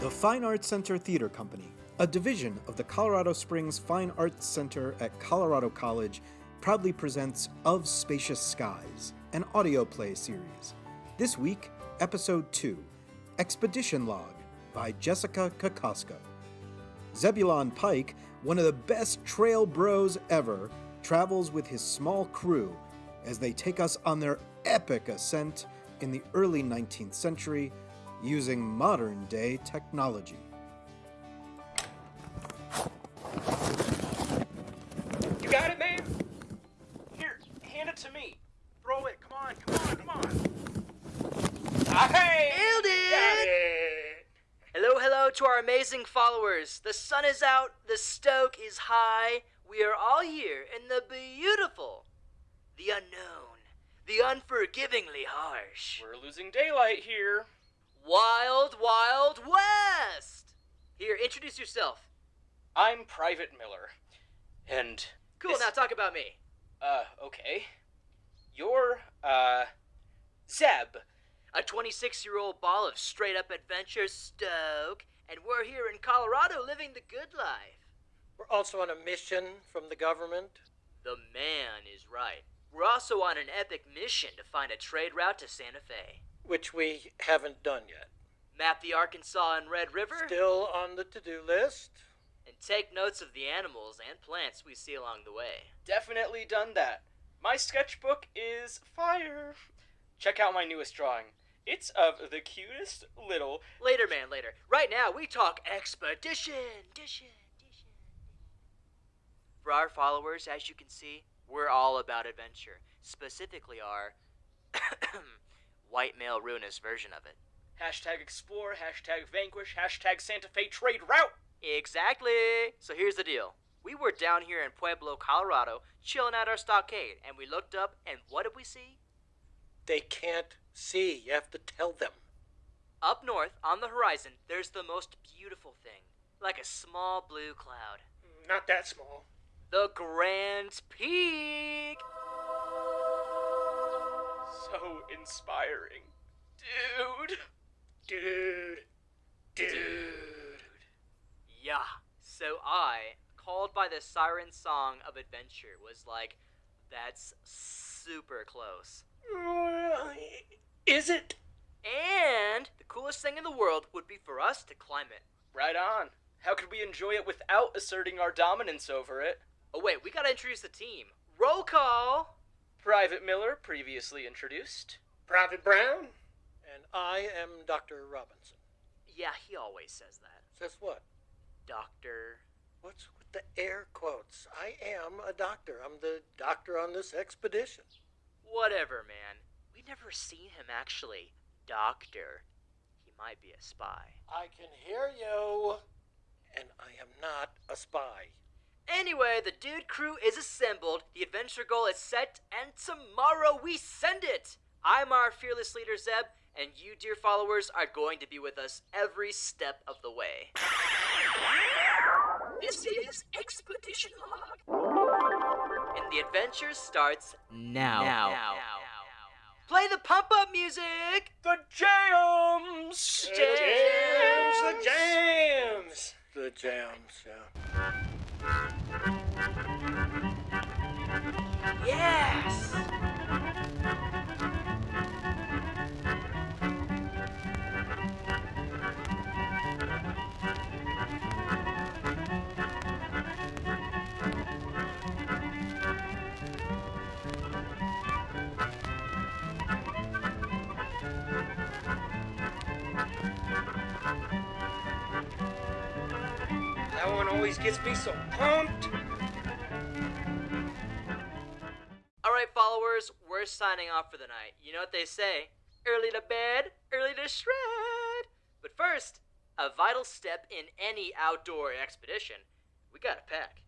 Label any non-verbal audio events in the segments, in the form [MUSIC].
The Fine Arts Center Theater Company, a division of the Colorado Springs Fine Arts Center at Colorado College, proudly presents Of Spacious Skies, an audio play series. This week, Episode 2 Expedition Log by Jessica Kokosko. Zebulon Pike, one of the best trail bros ever, travels with his small crew as they take us on their epic ascent in the early 19th century using modern day technology. You got it, man? Here, hand it to me. Throw it. Come on, come on, come on. Ah, hey! Nailed it! Got it! Hello, hello to our amazing followers. The sun is out, the stoke is high. We are all here in the beautiful, the unknown, the unforgivingly harsh, We're losing daylight here. Wild, wild west. Here, introduce yourself. I'm Private Miller. And. Cool, this- now talk about me. Uh, okay. You're, uh. Zeb. A 26 year old ball of straight up adventure stoke, and we're here in Colorado living the good life. We're also on a mission from the government. The man is right. We're also on an epic mission to find a trade route to Santa Fe. Which we haven't done yet. Map the Arkansas and Red River, Still on the to do list. and take notes of the animals and plants we see along the way. Definitely done that. My sketchbook is fire. Check out my newest drawing. It's of the cutest little. Later, man, later. Right now, we talk expedition. Dition, dition. For our followers, as you can see, we're all about adventure. Specifically, our [COUGHS] [COUGHS] [COUGHS] white male ruinous version of it. Hashtag explore, hashtag vanquish, hashtag Santa Fe trade route. Exactly. So here's the deal. We were down here in Pueblo, Colorado, chilling at our stockade, and we looked up, and what did we see? They can't see. You have to tell them. Up north, on the horizon, there's the most beautiful thing, like a small blue cloud. Not that small. The Grand Peak! So inspiring. Dude. Dude. Dude. Yeah. So I, called by the siren song of adventure, was like, that's super close. Is it? And the coolest thing in the world would be for us to climb it. Right on. How could we enjoy it without asserting our dominance over it? Oh, wait, we gotta introduce the team. Roll call! Private Miller, previously introduced. Private Brown. And I am Dr. Robinson. Yeah, he always says that. Says what? Doctor. What's with the air quotes? I am a doctor. I'm the doctor on this expedition. Whatever, man. We never seen him actually. Doctor. He might be a spy. I can hear you. And I am not a spy. Anyway, the dude crew is assembled, the adventure goal is set, and tomorrow we send it! I'm our fearless leader, Zeb, and you, dear followers, are going to be with us every step of the way. This is Expedition Log. And the adventure starts now. Now. Play the pump up music! The jams! The Jams! The jams! The jams, yeah. Yes! Always gets me so pumped. Alright, followers, we're signing off for the night. You know what they say early to bed, early to shred. But first, a vital step in any outdoor expedition we gotta pack.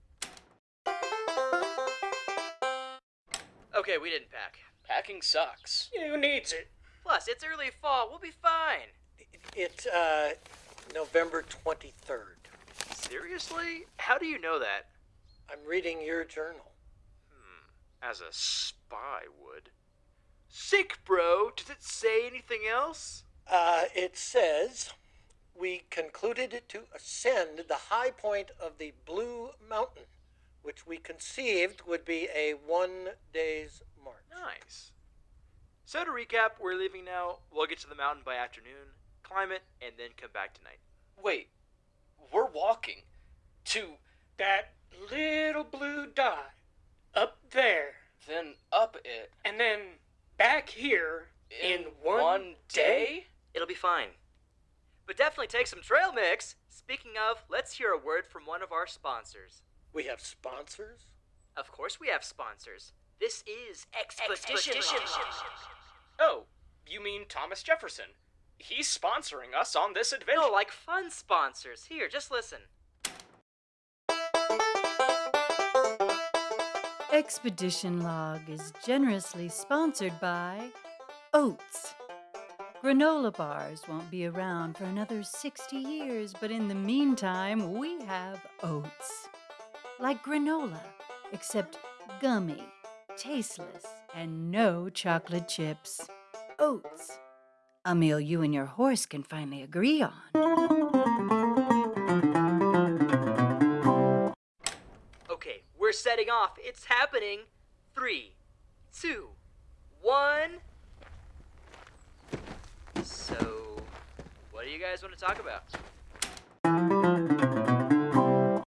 Okay, we didn't pack. Packing sucks. Who needs it? Plus, it's early fall, we'll be fine. It's uh November 23rd. Seriously? How do you know that? I'm reading your journal. Hmm, As a spy would. Sick, bro. Does it say anything else? Uh, it says we concluded to ascend the high point of the Blue Mountain, which we conceived would be a one day's march. Nice. So to recap, we're leaving now. We'll get to the mountain by afternoon, climb it, and then come back tonight. Wait, we're walking to That little blue dot up there, then up it and then back here in, one, day? It'll be fine. But definitely take some trail mix. Speaking of, let's hear a word from one of our sponsors. We have sponsors? Of course, we have sponsors. This is Expedition. Oh, you mean Thomas Jefferson? He's sponsoring us on this adventure. No, like fun sponsors. Here, just listen. Expedition Log is generously sponsored by Oats. Granola bars won't be around for another 60 years, but in the meantime, we have oats. Like granola, except gummy, tasteless, and no chocolate chips. Oats. A meal you and your horse can finally agree on. Okay, we're setting off. It's happening. Three, two, one. So, what do you guys want to talk about? [SIGHS]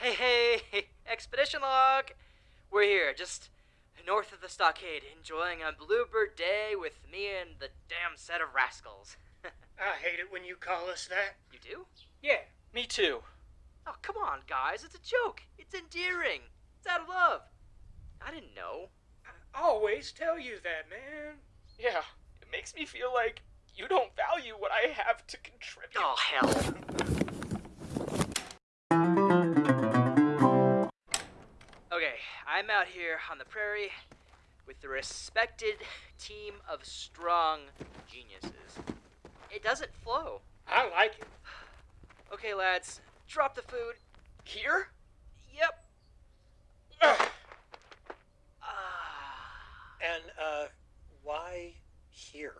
Hey, [LAUGHS] hey, expedition log. We're here, just north of the stockade, enjoying a bluebird day with me and the damn set of rascals. [LAUGHS] I hate it when you call us that. you do? Yeah, Me too. Oh, come on, guys. It's a joke. It's endearing. It's out of love. I didn't know. I always tell you that, man. Yeah, it makes me feel like you don't value what I have to contribute. Oh, hell. I'm out here on the prairie with the respected team of strong geniuses. It doesn't flow. I like it. Okay, lads, drop the food. Here? Yep. Ugh, Ah, And, uh, why here?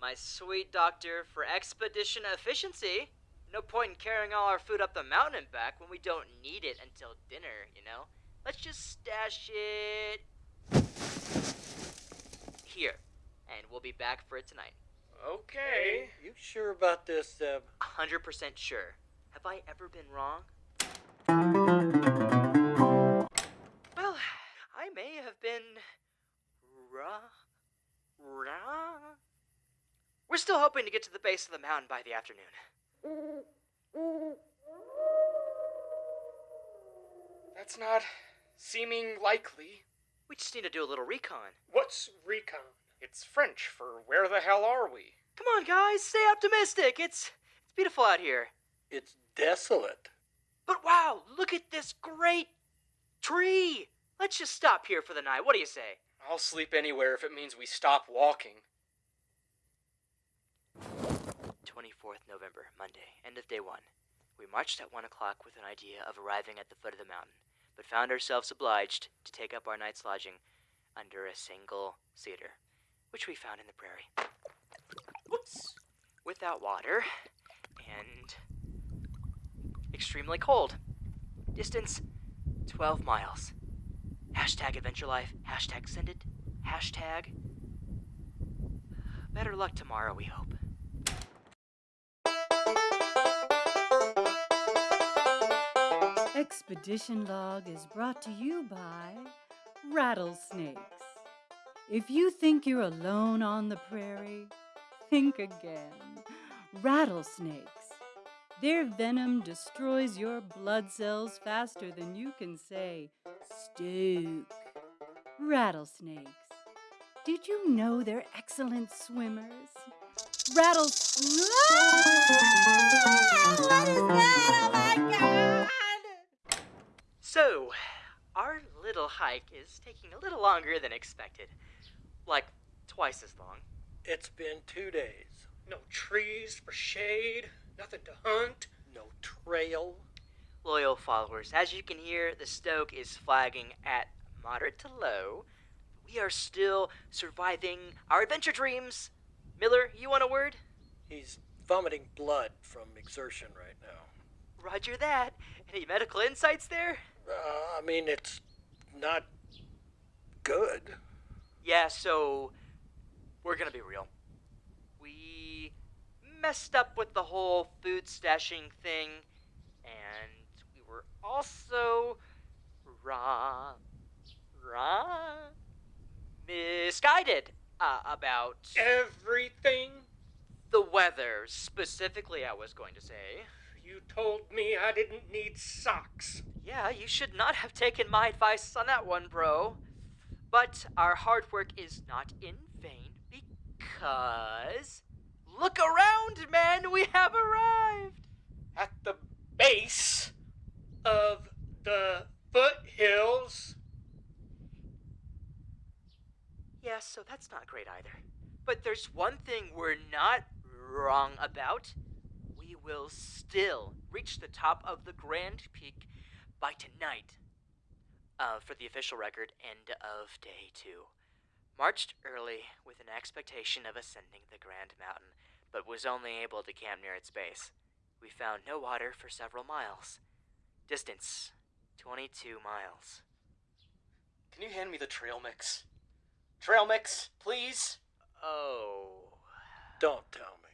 my sweet doctor for expedition efficiency. No point in carrying all our food up the mountain and back when we don't need it until dinner, you know? Let's just stash it here, and we'll be back for it tonight. Okay. You sure about this, Zeb? 100% sure. Have I ever been wrong? Well, I may have been wrong. Wrong. We're still hoping to get to the base of the mountain by the afternoon. That's not seeming likely. We just need to do a little recon. what's recon? It's French for where the hell are we? Come on, guys, stay optimistic. It's it's beautiful out here. It's desolate. But wow, look at this great tree. Let's just stop here for the night. What do you say? I'll sleep anywhere if it means we stop walking. 24th November, Monday, end of day one. We marched at one o'clock with an idea of arriving at the foot of the mountain, but found ourselves obliged to take up our night's lodging under a single cedar, which we found in the prairie. Whoops! Without water, and extremely cold. Distance 12 miles. Hashtag adventure life, hashtag send it, hashtag better luck tomorrow, we hope. Expedition Log is brought to you by rattlesnakes. If you think you're alone on the prairie, think again. Rattlesnakes. Their venom destroys your blood cells faster than you can say, Stoke. Rattlesnakes. Did you know they're excellent swimmers? Rattlesnakes. What is that? Oh my god! So, our little hike is taking a little longer than expected. Like, twice as long. It's been two days. No trees for shade, nothing to hunt. No trail. Loyal followers, as you can hear, the stoke is flagging at moderate to low. We are still surviving our adventure dreams Miller, you want a word? He's vomiting blood from exertion right now. Roger that. Any medical insights there? Uh, I mean, it's not good. Yeah, so we're gonna be real. We messed up with the whole food stashing thing, and we were also wrong, wrong, misguided uh, about Everything the weather. Specifically, I was going to say. You told me I didn't need socks. Yeah, you should not have taken my advice on that one, bro. But our hard work is not in vain because. Look around, man! We have arrived! At the base of the foothills. Yeah, so that's not great either. But there's one thing we're not wrong about. We will still reach the top of the Grand Peak by tonight. Uh, for the official record, end of day two. Marched early with an expectation of ascending the Grand Mountain, but was only able to camp near its base. We found no water for several miles. Distance 22 miles. Can you hand me the trail mix? Trail mix, please? Oh. Don't tell me.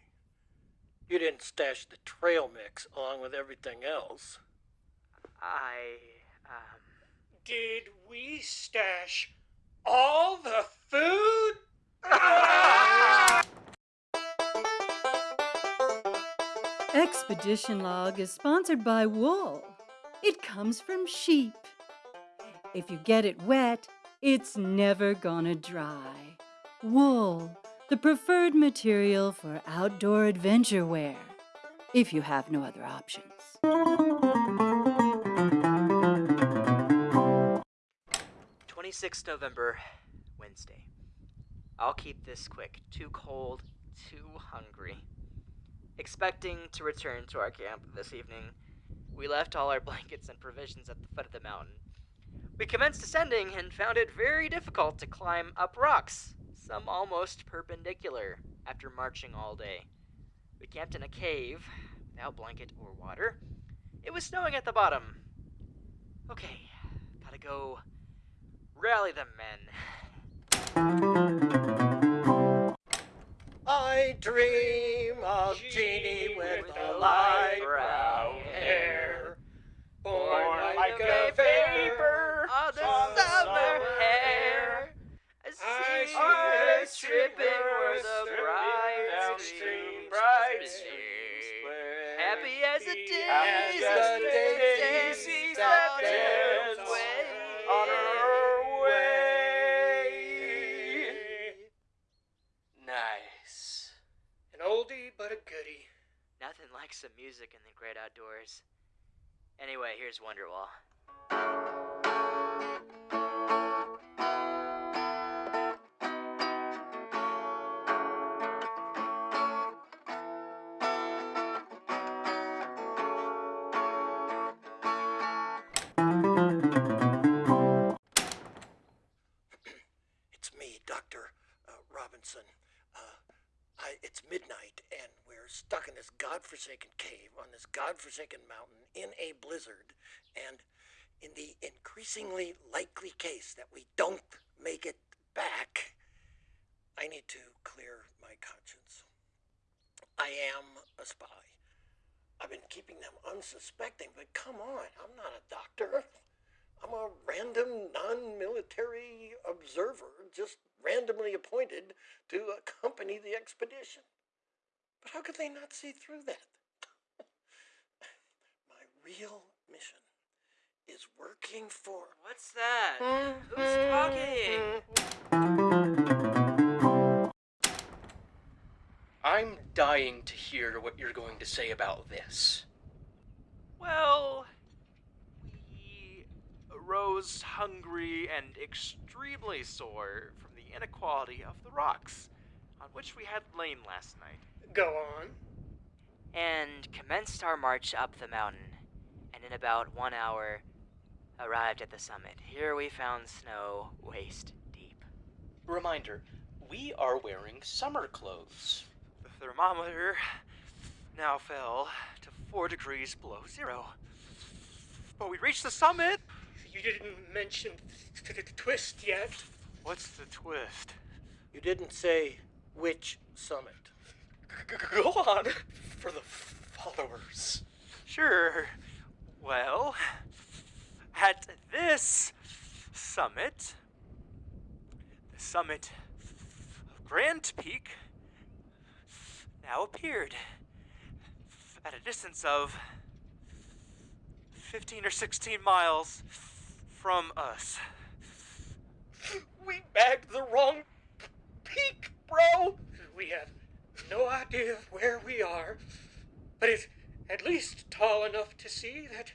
You didn't stash the trail mix along with everything else. I. Um. Did we stash all the food? Expedition Log is sponsored by wool. It comes from sheep. If you get it wet, it's never gonna dry. Wool, the preferred material for outdoor adventure wear, if you have no other options. Twenty-sixth November, Wednesday. I'll keep this quick. Too cold, too hungry. Expecting to return to our camp this evening, we left all our [LAUGHS] blankets and provisions at the foot of the mountain. We commenced ascending and found it very difficult to climb up rocks, some almost perpendicular, after marching all day. We camped in a cave, without blanket or water. It was snowing at the bottom. Okay, gotta go rally the men. I dream of Jeannie with the light brown hair. Born like like a a vapor of the summer summer hair. I I see see her her tripping where the bright streams bright play. streams Happy as daisy, as the daisy that that turns turns way. on her way. Nice. An oldie but a goodie. Nothing like some music in the great outdoors. Anyway, here's Wonderwall. Godforsaken cave on this godforsaken mountain in a blizzard. And in the increasingly likely case that we don't make it back, I need to clear my conscience. I am a spy. I've been keeping them unsuspecting, but come on, I'm not a doctor. I'm a random non military observer, just randomly appointed to accompany the expedition. But how could they not see through that? [LAUGHS] My real mission is working for. What's that? Who's mm-hmm. talking? I'm dying to hear what you're going to say about this. Well, we rose hungry and extremely sore from the inequality of the rocks on which we had lain last night. Go on. and commenced our march up the mountain, and in about one hour arrived at the summit. Here we found snow waist deep. Reminder we are wearing summer clothes. The thermometer now fell to four degrees below zero. But we reached the summit. You didn't mention th- th- the twist yet. What's the twist? You didn't say which summit. Go on [LAUGHS] for the followers. Sure. Well, at this summit, the summit of Grand Peak now appeared at a distance of 15 or 16 miles from us. We bagged the wrong peak, bro. We have no idea where we are, but it's at least tall enough to see that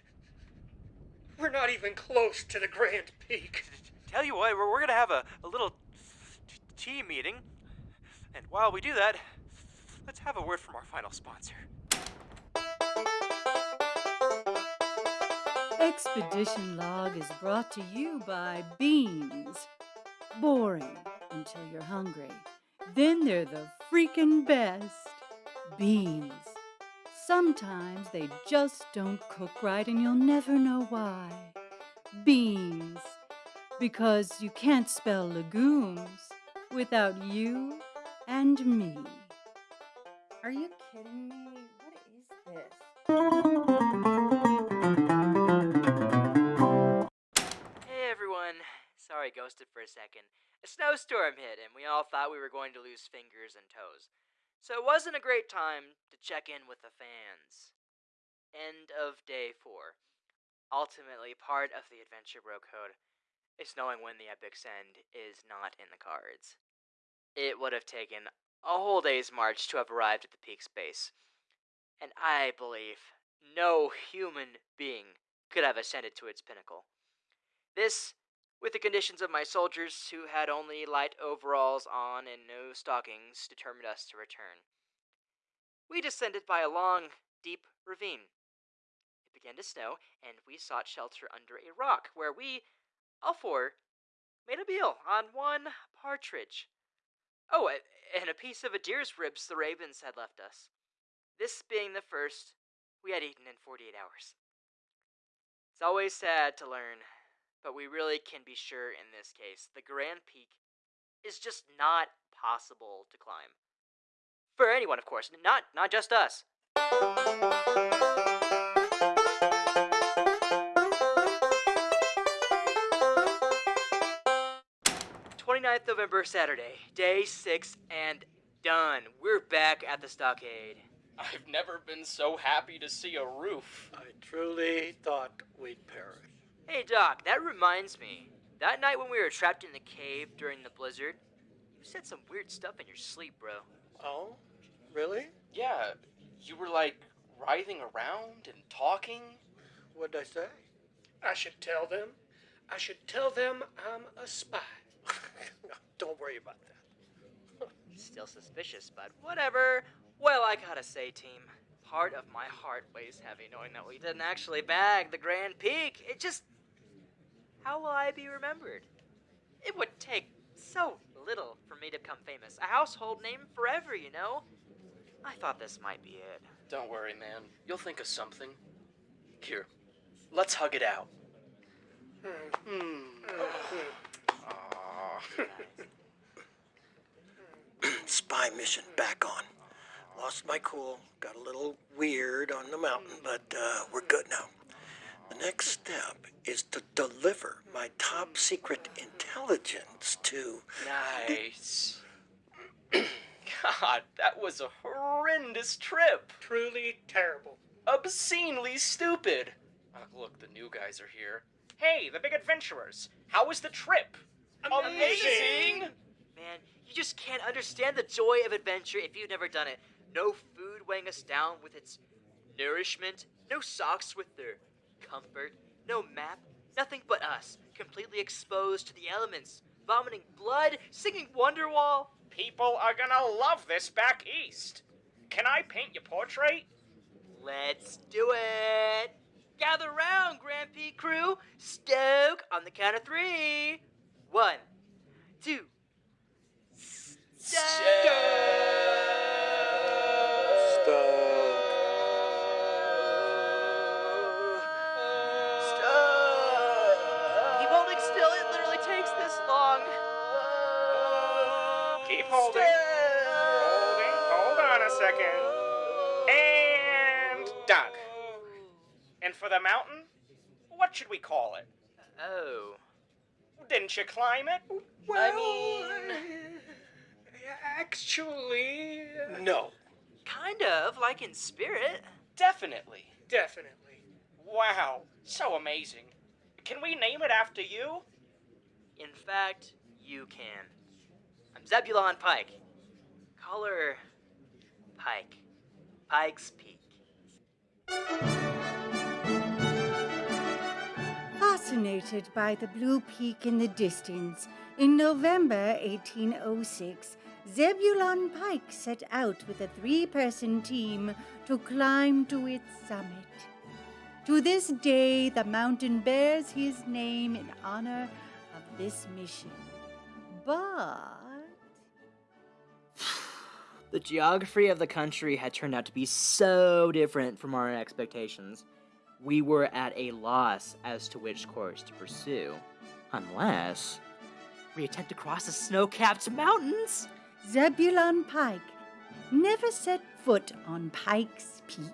we're not even close to the Grand Peak. Tell you what, we're, we're gonna have a, a little tea meeting. And while we do that, let's have a word from our final sponsor. Expedition Log is brought to you by Beans. Boring until you're hungry. Then they're the freaking best. Beans. Sometimes they just don't cook right and you'll never know why. Beans. Because you can't spell legumes without you and me. Are you kidding me? What is this? Hey everyone. Sorry, ghosted for a second. A snowstorm hit, and we all thought we were going to lose fingers and toes. So it wasn't a great time to check in with the fans. End of day four. Ultimately, part of the Adventure Bro Code is knowing when the epic send is not in the cards. It would have taken a whole day's march to have arrived at the peak's base, And I believe no human being could have ascended to its pinnacle. This, with the conditions of my soldiers who had only light overalls on and no stockings, determined us to return. We descended by a long, deep ravine. It began to snow, and we sought shelter under a rock, where we, all four, made a meal on one partridge. Oh, and a piece of a deer's ribs the ravens had left us. This being the first we had eaten in 48 hours. It's always sad to learn, but we really can be sure in this case the Grand Peak is just not possible to climb. For anyone, of course, not not just us. 29th November, Saturday, day six, and done. We're back at the stockade. I've never been so happy to see a roof. I truly thought we'd perish. Hey, Doc, that reminds me. That night when we were trapped in the cave during the blizzard, you said some weird stuff in your sleep, bro. Oh? Really? Yeah, you were like writhing around and talking. What'd I say? I should tell them. I should tell them I'm a spy. [LAUGHS] Don't worry about that. [LAUGHS] Still suspicious, but whatever. Well, I gotta say, team, part of my heart weighs heavy knowing that we didn't actually bag the Grand Peak. It just. How will I be remembered? It would take so little for me to become famous. A household name forever, you know? I thought this might be it. Don't worry, man. You'll think of something. Here, let's hug it out. Hmm. Spy mission back on. Lost my cool, got a little weird on the mountain, but uh, we're good now. The next step is to deliver my top secret intelligence to. Nice. [CLEARS THROAT] God, that was a horrendous trip. Truly terrible. Obscenely stupid. Uh, look, the new guys are here. Hey, the big adventurers. How was the trip? Amazing! Man, you just can't understand the joy of adventure if you've never done it. No food weighing us down with its nourishment, no socks with their comfort, no map, nothing but us, completely exposed to the elements, vomiting blood, singing Wonderwall. People are gonna love this back east. Can I paint your portrait? Let's do it! Gather round, Grand crew! Stoke on the count of three! One, two, Keep second. And done. And for the mountain, what should we call it? Oh. Didn't you climb it? I mean, Actually, uh, No. kind of like in spirit. Definitely. definitely. Wow, so amazing. Can we name it after you? In fact, you can. I'm Zebulon Pike. Call her Pike. Pike's Peak. Fascinated by the blue peak in the distance, in November 1806, Zebulon Pike set out with a three person team to climb to its summit. To this day, the mountain bears his name in honor of this mission. But. The geography of the country had turned out to be so different from our expectations. We were at a loss as to which course to pursue. Unless we attempt to cross the snow capped mountains. Zebulon Pike never set foot on Pike's Peak.